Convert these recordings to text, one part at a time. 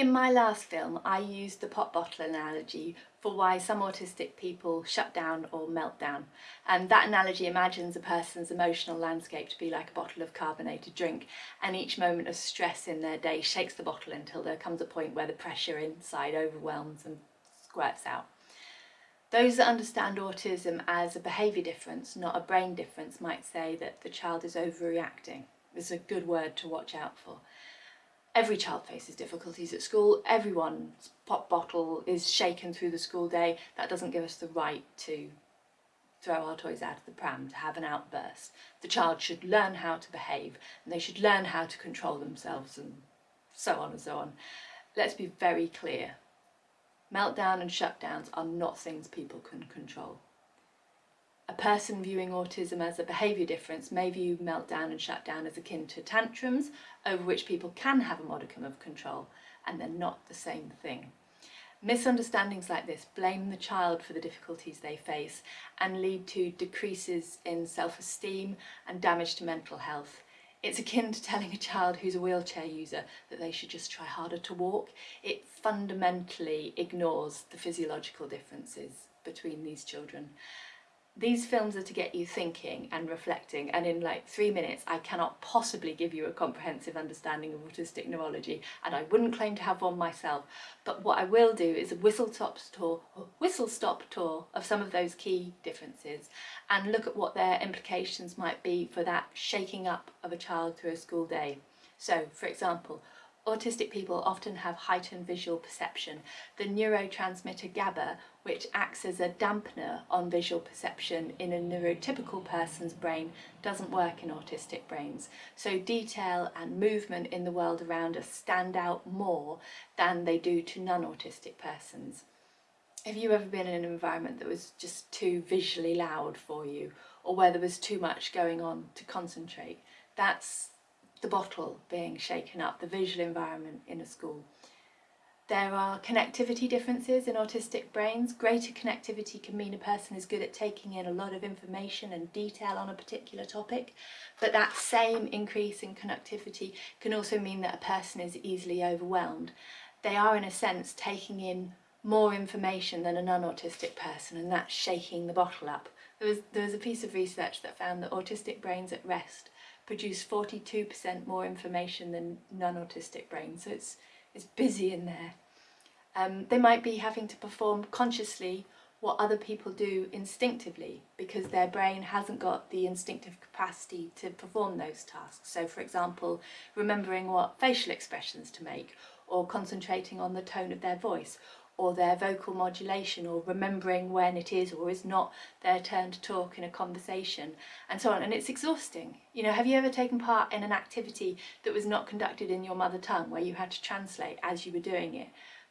In my last film, I used the pop bottle analogy for why some autistic people shut down or melt down. And that analogy imagines a person's emotional landscape to be like a bottle of carbonated drink, and each moment of stress in their day shakes the bottle until there comes a point where the pressure inside overwhelms and squirts out. Those that understand autism as a behaviour difference, not a brain difference, might say that the child is overreacting. It's a good word to watch out for. Every child faces difficulties at school, everyone's pop bottle is shaken through the school day. That doesn't give us the right to throw our toys out of the pram, to have an outburst. The child should learn how to behave and they should learn how to control themselves and so on and so on. Let's be very clear. Meltdown and shutdowns are not things people can control. A person viewing autism as a behaviour difference may view meltdown and shutdown as akin to tantrums, over which people can have a modicum of control, and they're not the same thing. Misunderstandings like this blame the child for the difficulties they face and lead to decreases in self-esteem and damage to mental health. It's akin to telling a child who's a wheelchair user that they should just try harder to walk. It fundamentally ignores the physiological differences between these children these films are to get you thinking and reflecting and in like three minutes I cannot possibly give you a comprehensive understanding of autistic neurology and I wouldn't claim to have one myself but what I will do is a whistle stop tour whistle stop tour of some of those key differences and look at what their implications might be for that shaking up of a child through a school day. So for example autistic people often have heightened visual perception. The neurotransmitter GABA, which acts as a dampener on visual perception in a neurotypical person's brain, doesn't work in autistic brains. So detail and movement in the world around us stand out more than they do to non-autistic persons. Have you ever been in an environment that was just too visually loud for you or where there was too much going on to concentrate? That's the bottle being shaken up, the visual environment in a school. There are connectivity differences in autistic brains. Greater connectivity can mean a person is good at taking in a lot of information and detail on a particular topic, but that same increase in connectivity can also mean that a person is easily overwhelmed. They are in a sense taking in more information than a non-autistic person and that's shaking the bottle up. There was, there was a piece of research that found that autistic brains at rest produce 42% more information than non-autistic brains, so it's, it's busy in there. Um, they might be having to perform consciously what other people do instinctively because their brain hasn't got the instinctive capacity to perform those tasks. So for example, remembering what facial expressions to make or concentrating on the tone of their voice or their vocal modulation or remembering when it is or is not their turn to talk in a conversation and so on. And it's exhausting. You know have you ever taken part in an activity that was not conducted in your mother tongue where you had to translate as you were doing it?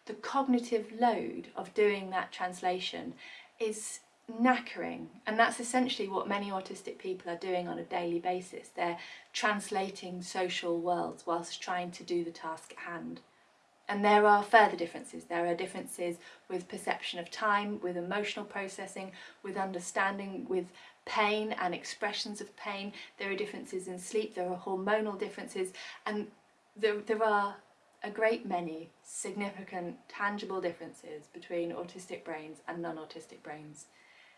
The cognitive load of doing that translation is knackering. And that's essentially what many autistic people are doing on a daily basis. They're translating social worlds whilst trying to do the task at hand and there are further differences. There are differences with perception of time, with emotional processing, with understanding, with pain and expressions of pain. There are differences in sleep, there are hormonal differences, and there, there are a great many significant, tangible differences between autistic brains and non-autistic brains.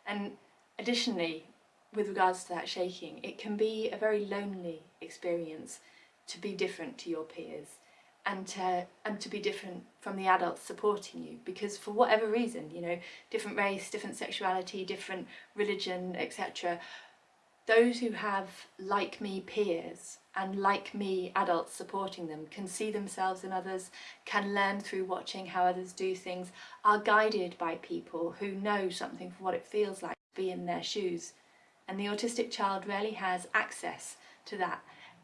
And additionally, with regards to that shaking, it can be a very lonely experience to be different to your peers and to and to be different from the adults supporting you. Because for whatever reason you know different race different sexuality different religion etc those who have like me peers and like me adults supporting them can see themselves in others can learn through watching how others do things are guided by people who know something for what it feels like to be in their shoes. And the autistic child rarely has access to that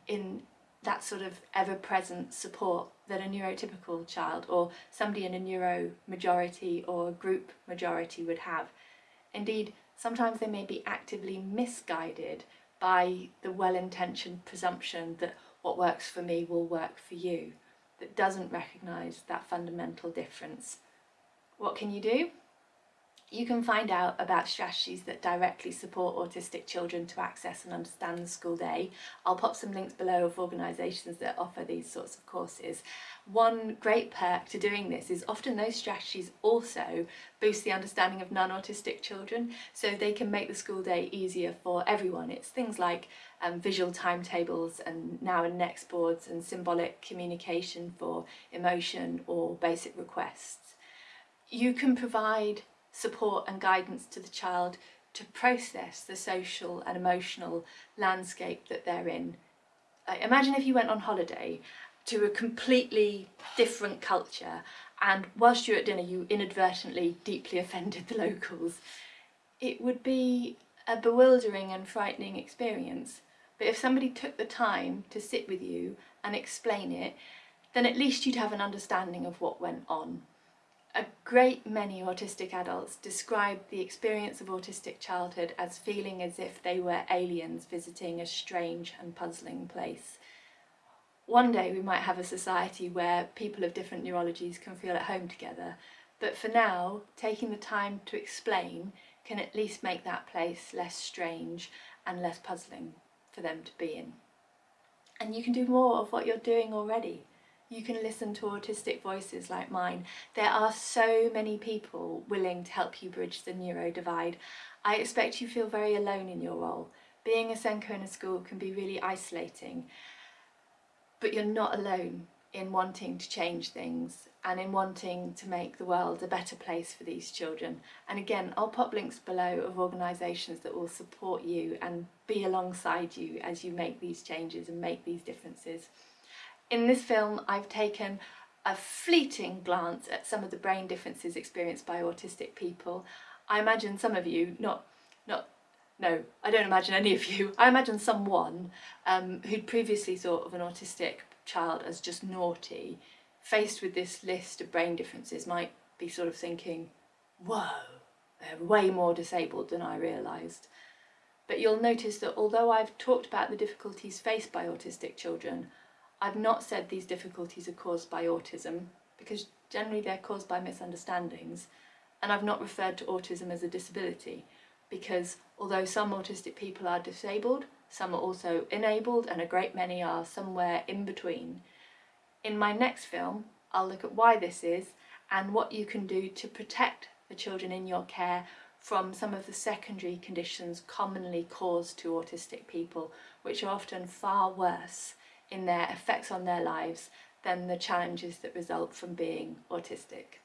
in that sort of ever-present support that a neurotypical child or somebody in a neuro majority or group majority would have. Indeed, sometimes they may be actively misguided by the well-intentioned presumption that what works for me will work for you, that doesn't recognise that fundamental difference. What can you do? You can find out about strategies that directly support autistic children to access and understand the school day. I'll pop some links below of organisations that offer these sorts of courses. One great perk to doing this is often those strategies also boost the understanding of non-autistic children so they can make the school day easier for everyone. It's things like um, visual timetables and now and next boards and symbolic communication for emotion or basic requests. You can provide support and guidance to the child to process the social and emotional landscape that they're in. Like, imagine if you went on holiday to a completely different culture and whilst you're at dinner you inadvertently deeply offended the locals. It would be a bewildering and frightening experience. But if somebody took the time to sit with you and explain it, then at least you'd have an understanding of what went on. A great many autistic adults describe the experience of autistic childhood as feeling as if they were aliens visiting a strange and puzzling place. One day we might have a society where people of different neurologies can feel at home together, but for now, taking the time to explain can at least make that place less strange and less puzzling for them to be in. And you can do more of what you're doing already you can listen to autistic voices like mine. There are so many people willing to help you bridge the neuro divide. I expect you feel very alone in your role. Being a SENCO in a school can be really isolating, but you're not alone in wanting to change things and in wanting to make the world a better place for these children. And again, I'll pop links below of organisations that will support you and be alongside you as you make these changes and make these differences. In this film I've taken a fleeting glance at some of the brain differences experienced by autistic people. I imagine some of you, not, not, no, I don't imagine any of you, I imagine someone um, who'd previously thought of an autistic child as just naughty, faced with this list of brain differences might be sort of thinking, whoa, they're way more disabled than I realised. But you'll notice that although I've talked about the difficulties faced by autistic children, I've not said these difficulties are caused by autism because generally they're caused by misunderstandings and I've not referred to autism as a disability because although some autistic people are disabled, some are also enabled and a great many are somewhere in between. In my next film, I'll look at why this is and what you can do to protect the children in your care from some of the secondary conditions commonly caused to autistic people, which are often far worse in their effects on their lives than the challenges that result from being autistic.